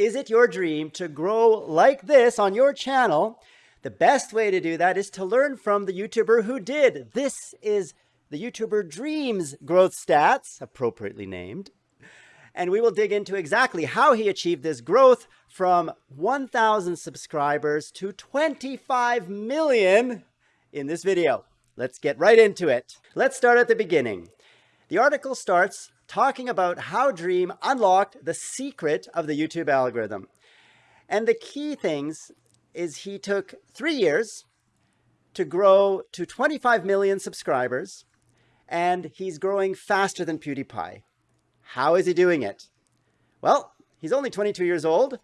Is it your dream to grow like this on your channel? The best way to do that is to learn from the YouTuber who did. This is the YouTuber Dreams Growth Stats, appropriately named. And we will dig into exactly how he achieved this growth from 1,000 subscribers to 25 million in this video. Let's get right into it. Let's start at the beginning. The article starts talking about how Dream unlocked the secret of the YouTube algorithm. And the key things is he took three years to grow to 25 million subscribers, and he's growing faster than PewDiePie. How is he doing it? Well, he's only 22 years old,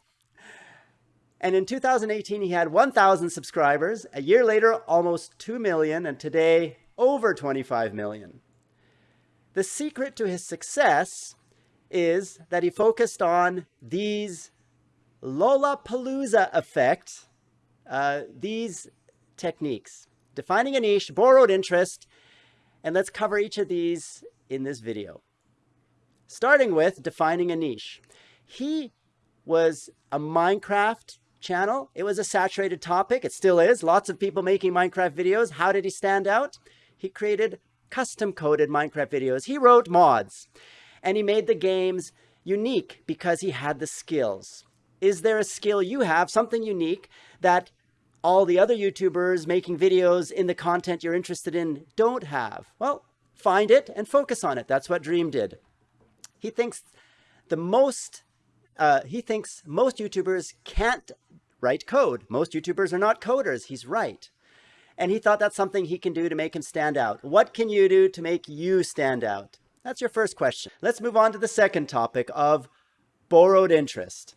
and in 2018, he had 1,000 subscribers. A year later, almost 2 million, and today, over 25 million. The secret to his success is that he focused on these Lollapalooza effect, uh, these techniques. Defining a niche, borrowed interest, and let's cover each of these in this video. Starting with defining a niche. He was a Minecraft channel. It was a saturated topic. It still is. Lots of people making Minecraft videos. How did he stand out? He created custom coded Minecraft videos. He wrote mods and he made the games unique because he had the skills. Is there a skill you have, something unique that all the other YouTubers making videos in the content you're interested in don't have? Well, find it and focus on it. That's what Dream did. He thinks the most uh, he thinks most YouTubers can't write code. Most YouTubers are not coders. He's right. And he thought that's something he can do to make him stand out. What can you do to make you stand out? That's your first question. Let's move on to the second topic of borrowed interest.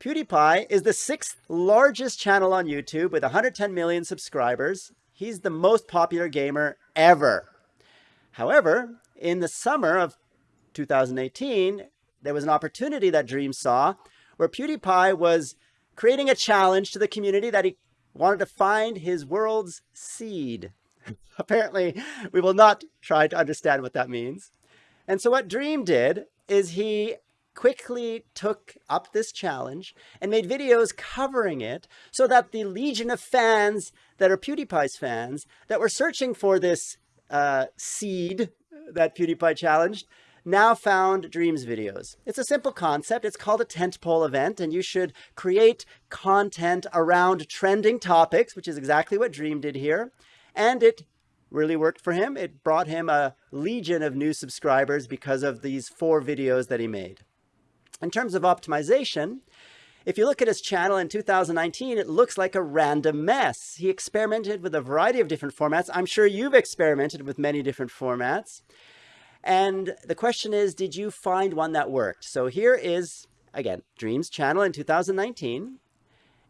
PewDiePie is the sixth largest channel on YouTube with 110 million subscribers. He's the most popular gamer ever. However, in the summer of 2018, there was an opportunity that Dream saw where PewDiePie was creating a challenge to the community that he wanted to find his world's seed. Apparently, we will not try to understand what that means. And so what Dream did is he quickly took up this challenge and made videos covering it so that the legion of fans that are PewDiePie's fans that were searching for this uh, seed that PewDiePie challenged now found Dreams videos. It's a simple concept. It's called a tentpole event, and you should create content around trending topics, which is exactly what Dream did here. And it really worked for him. It brought him a legion of new subscribers because of these four videos that he made. In terms of optimization, if you look at his channel in 2019, it looks like a random mess. He experimented with a variety of different formats. I'm sure you've experimented with many different formats. And the question is, did you find one that worked? So here is, again, Dreams channel in 2019.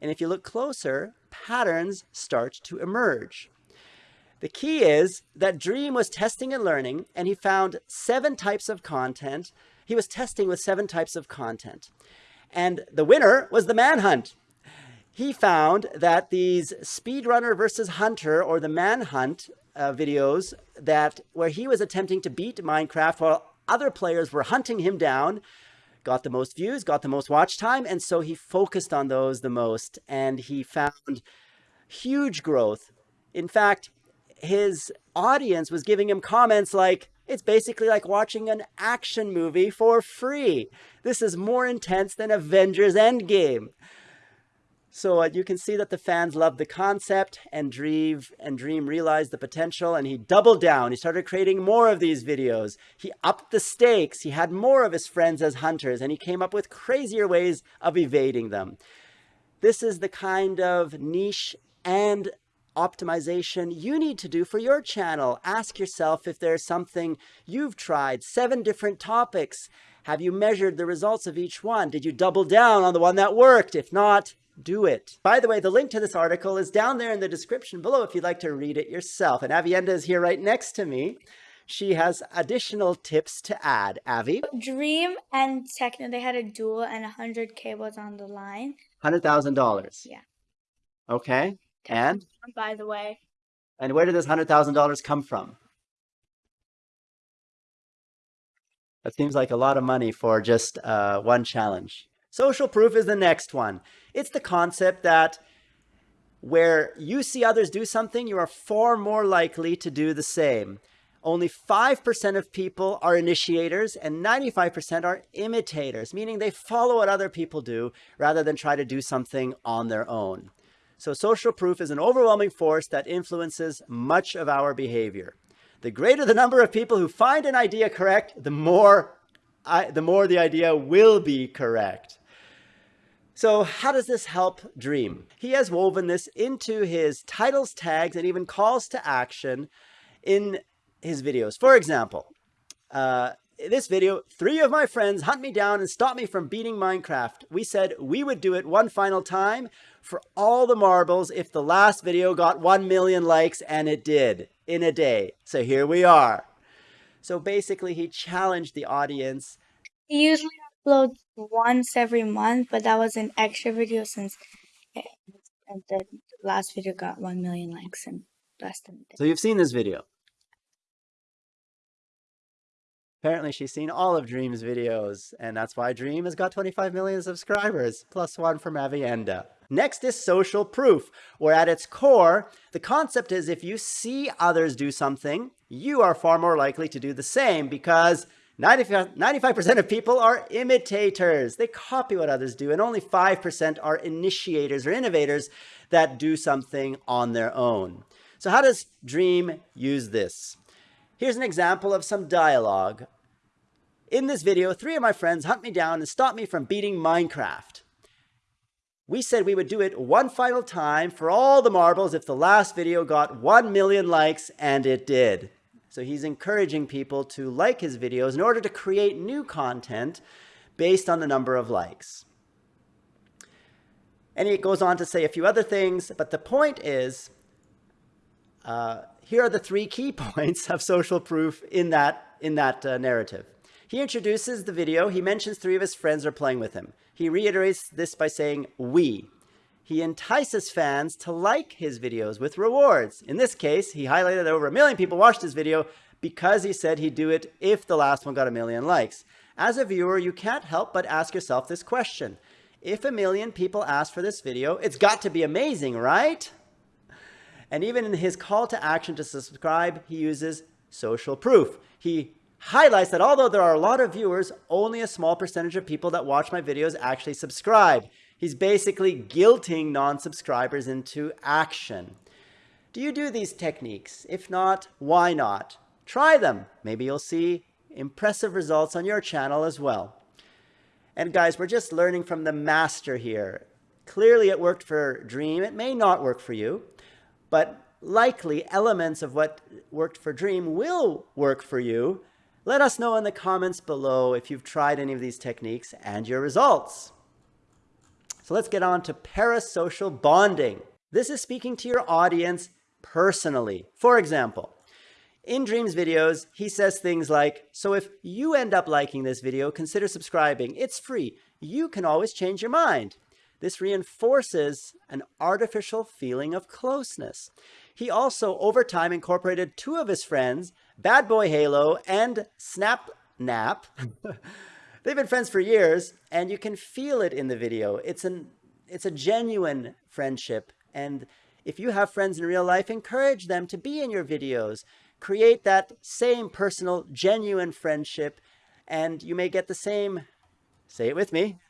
And if you look closer, patterns start to emerge. The key is that Dream was testing and learning, and he found seven types of content. He was testing with seven types of content. And the winner was the manhunt. He found that these speedrunner versus hunter or the manhunt uh, videos that where he was attempting to beat Minecraft while other players were hunting him down, got the most views, got the most watch time, and so he focused on those the most, and he found huge growth. In fact, his audience was giving him comments like, it's basically like watching an action movie for free. This is more intense than Avengers Endgame. So uh, you can see that the fans loved the concept and Dream, and Dream realized the potential and he doubled down. He started creating more of these videos. He upped the stakes. He had more of his friends as hunters and he came up with crazier ways of evading them. This is the kind of niche and optimization you need to do for your channel. Ask yourself if there's something you've tried, seven different topics. Have you measured the results of each one? Did you double down on the one that worked? If not, do it. By the way, the link to this article is down there in the description below if you'd like to read it yourself. And Avienda is here right next to me. She has additional tips to add. Avi? Dream and Techno, they had a duel and 100K was on the line. $100,000? Yeah. Okay. And? By the way. And where did this $100,000 come from? That seems like a lot of money for just uh, one challenge. Social proof is the next one. It's the concept that where you see others do something, you are far more likely to do the same. Only 5% of people are initiators and 95% are imitators, meaning they follow what other people do rather than try to do something on their own. So social proof is an overwhelming force that influences much of our behavior. The greater the number of people who find an idea correct, the more, I, the more the idea will be correct. So how does this help Dream? He has woven this into his titles, tags, and even calls to action in his videos. For example, uh, this video, three of my friends hunt me down and stop me from beating Minecraft. We said we would do it one final time for all the marbles if the last video got 1 million likes, and it did in a day. So here we are. So basically, he challenged the audience. He usually uploads once every month, but that was an extra video since the last video got 1 million likes in less than. So you've seen this video. Apparently she's seen all of Dream's videos, and that's why Dream has got 25 million subscribers, plus one from Avienda. Next is social proof, where at its core, the concept is if you see others do something, you are far more likely to do the same because 95% of people are imitators. They copy what others do, and only 5% are initiators or innovators that do something on their own. So how does Dream use this? Here's an example of some dialogue. In this video, three of my friends hunt me down and stop me from beating Minecraft. We said we would do it one final time for all the marbles if the last video got 1 million likes, and it did. So he's encouraging people to like his videos in order to create new content based on the number of likes. And he goes on to say a few other things, but the point is, uh, here are the three key points of social proof in that, in that uh, narrative. He introduces the video. He mentions three of his friends are playing with him. He reiterates this by saying, we. He entices fans to like his videos with rewards. In this case, he highlighted that over a million people watched his video because he said he'd do it if the last one got a million likes. As a viewer, you can't help but ask yourself this question. If a million people ask for this video, it's got to be amazing, right? And even in his call to action to subscribe, he uses social proof. He highlights that although there are a lot of viewers, only a small percentage of people that watch my videos actually subscribe. He's basically guilting non-subscribers into action. Do you do these techniques? If not, why not? Try them. Maybe you'll see impressive results on your channel as well. And guys, we're just learning from the master here. Clearly it worked for Dream. It may not work for you but likely elements of what worked for Dream will work for you. Let us know in the comments below if you've tried any of these techniques and your results. So let's get on to parasocial bonding. This is speaking to your audience personally. For example, in Dream's videos, he says things like, so if you end up liking this video, consider subscribing. It's free. You can always change your mind. This reinforces an artificial feeling of closeness. He also, over time, incorporated two of his friends, Bad Boy Halo and Snap Nap. They've been friends for years, and you can feel it in the video. It's an it's a genuine friendship, and if you have friends in real life, encourage them to be in your videos. Create that same personal, genuine friendship, and you may get the same, say it with me,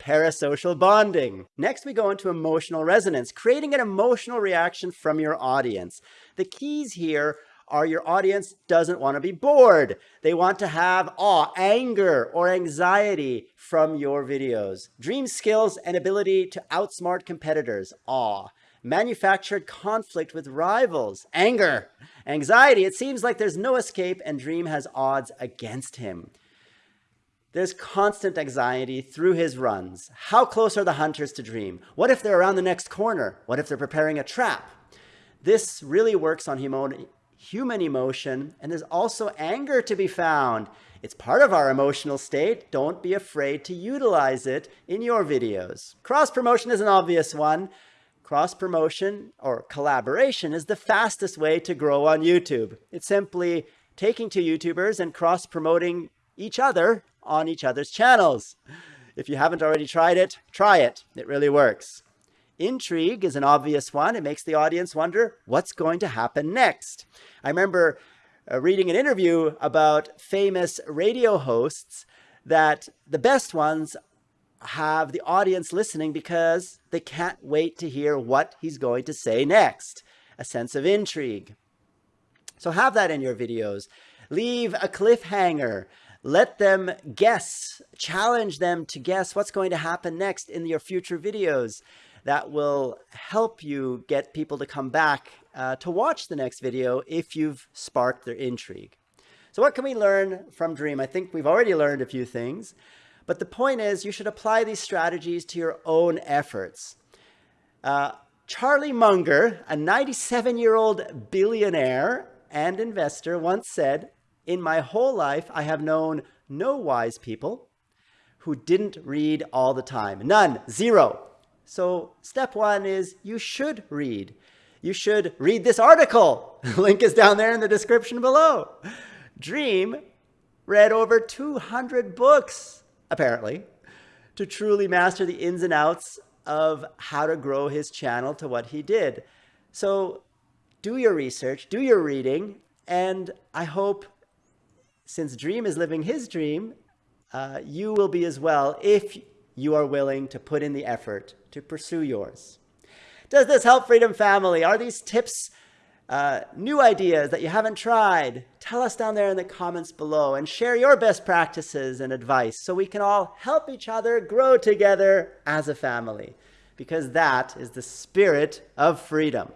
parasocial bonding. Next, we go into emotional resonance, creating an emotional reaction from your audience. The keys here are your audience doesn't want to be bored. They want to have awe, anger, or anxiety from your videos. Dream skills and ability to outsmart competitors, awe. Manufactured conflict with rivals, anger. Anxiety, it seems like there's no escape and Dream has odds against him. There's constant anxiety through his runs. How close are the hunters to Dream? What if they're around the next corner? What if they're preparing a trap? This really works on human emotion, and there's also anger to be found. It's part of our emotional state. Don't be afraid to utilize it in your videos. Cross-promotion is an obvious one. Cross-promotion or collaboration is the fastest way to grow on YouTube. It's simply taking two YouTubers and cross-promoting each other on each other's channels. If you haven't already tried it, try it. It really works. Intrigue is an obvious one. It makes the audience wonder what's going to happen next. I remember uh, reading an interview about famous radio hosts that the best ones have the audience listening because they can't wait to hear what he's going to say next. A sense of intrigue. So have that in your videos. Leave a cliffhanger. Let them guess, challenge them to guess what's going to happen next in your future videos. That will help you get people to come back uh, to watch the next video if you've sparked their intrigue. So what can we learn from Dream? I think we've already learned a few things, but the point is you should apply these strategies to your own efforts. Uh, Charlie Munger, a 97-year-old billionaire and investor once said, in my whole life, I have known no wise people who didn't read all the time. None, zero. So step one is you should read. You should read this article. Link is down there in the description below. Dream read over 200 books, apparently, to truly master the ins and outs of how to grow his channel to what he did. So do your research, do your reading, and I hope since Dream is living his dream, uh, you will be as well if you are willing to put in the effort to pursue yours. Does this help Freedom Family? Are these tips uh, new ideas that you haven't tried? Tell us down there in the comments below and share your best practices and advice so we can all help each other grow together as a family because that is the spirit of freedom.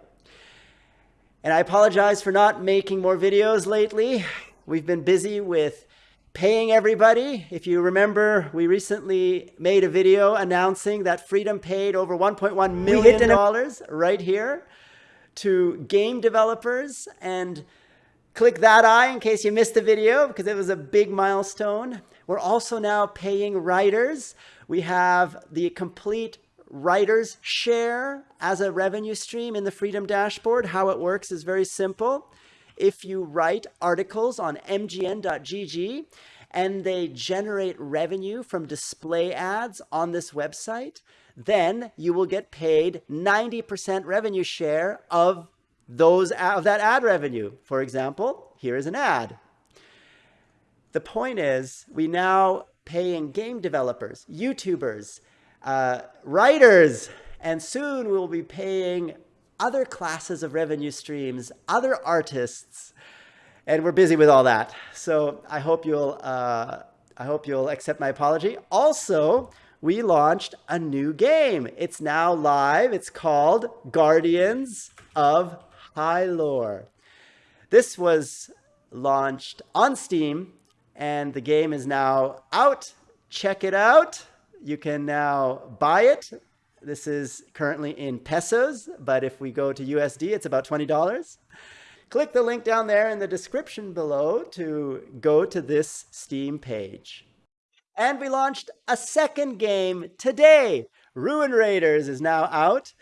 And I apologize for not making more videos lately. We've been busy with paying everybody. If you remember, we recently made a video announcing that Freedom paid over $1.1 million right here to game developers and click that eye in case you missed the video because it was a big milestone. We're also now paying writers. We have the complete writers share as a revenue stream in the Freedom Dashboard. How it works is very simple if you write articles on mgn.gg and they generate revenue from display ads on this website, then you will get paid 90% revenue share of those of that ad revenue. For example, here is an ad. The point is we now paying game developers, YouTubers, uh, writers, and soon we'll be paying other classes of revenue streams, other artists, and we're busy with all that. So I hope you'll, uh, I hope you'll accept my apology. Also, we launched a new game. It's now live. It's called Guardians of High Lore. This was launched on Steam and the game is now out. Check it out. You can now buy it this is currently in pesos, but if we go to USD, it's about $20. Click the link down there in the description below to go to this Steam page. And we launched a second game today. Ruin Raiders is now out.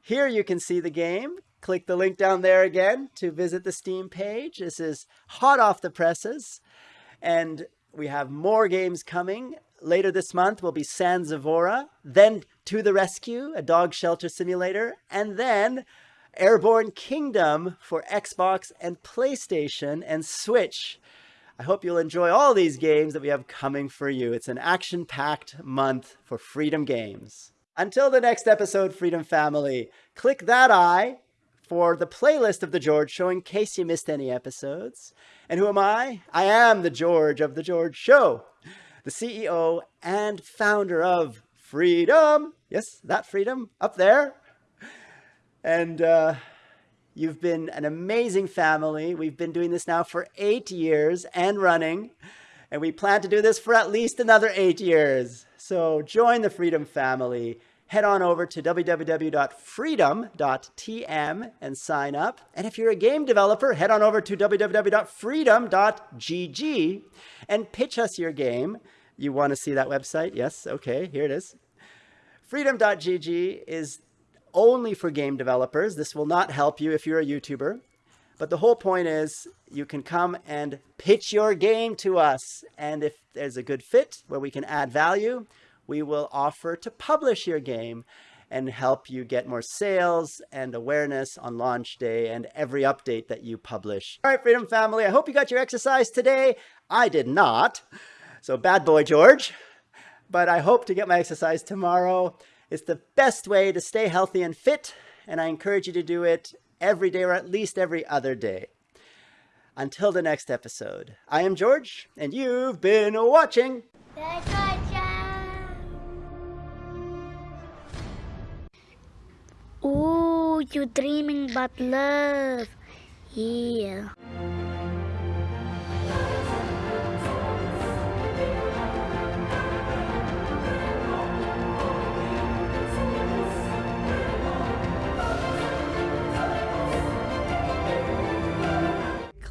Here you can see the game. Click the link down there again to visit the Steam page. This is hot off the presses. And we have more games coming. Later this month will be San Zavora, then To the Rescue, a dog shelter simulator, and then Airborne Kingdom for Xbox and PlayStation and Switch. I hope you'll enjoy all these games that we have coming for you. It's an action-packed month for Freedom Games. Until the next episode, Freedom Family, click that eye for the playlist of The George Show in case you missed any episodes. And who am I? I am the George of The George Show the CEO and founder of Freedom. Yes, that freedom up there. And uh, you've been an amazing family. We've been doing this now for eight years and running. And we plan to do this for at least another eight years. So join the Freedom family. Head on over to www.freedom.tm and sign up. And if you're a game developer, head on over to www.freedom.gg and pitch us your game. You want to see that website? Yes. Okay, here it is. Freedom.gg is only for game developers. This will not help you if you're a YouTuber. But the whole point is you can come and pitch your game to us. And if there's a good fit where we can add value, we will offer to publish your game and help you get more sales and awareness on launch day and every update that you publish. All right, Freedom Family, I hope you got your exercise today. I did not. So bad boy, George. But I hope to get my exercise tomorrow. It's the best way to stay healthy and fit, and I encourage you to do it every day or at least every other day. Until the next episode, I am George, and you've been watching. You dreaming but love. Yeah.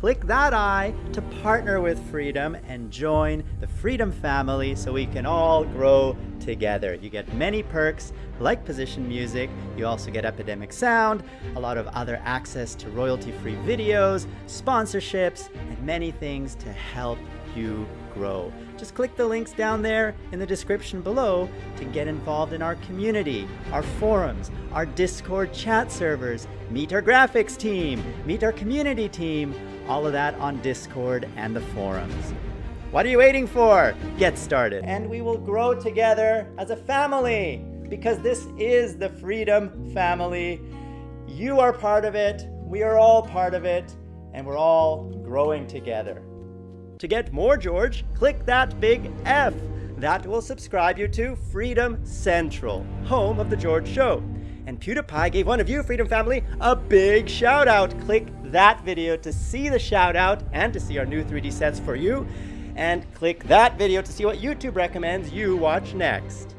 Click that I to partner with Freedom and join the Freedom family so we can all grow together. You get many perks like position music, you also get Epidemic Sound, a lot of other access to royalty-free videos, sponsorships, and many things to help you grow. Just click the links down there in the description below to get involved in our community, our forums, our Discord chat servers, meet our graphics team, meet our community team, all of that on Discord and the forums. What are you waiting for? Get started. And we will grow together as a family because this is the Freedom Family. You are part of it, we are all part of it, and we're all growing together. To get more George, click that big F. That will subscribe you to Freedom Central, home of The George Show. And PewDiePie gave one of you, Freedom Family, a big shout out. Click that video to see the shout out and to see our new 3D sets for you. And click that video to see what YouTube recommends you watch next.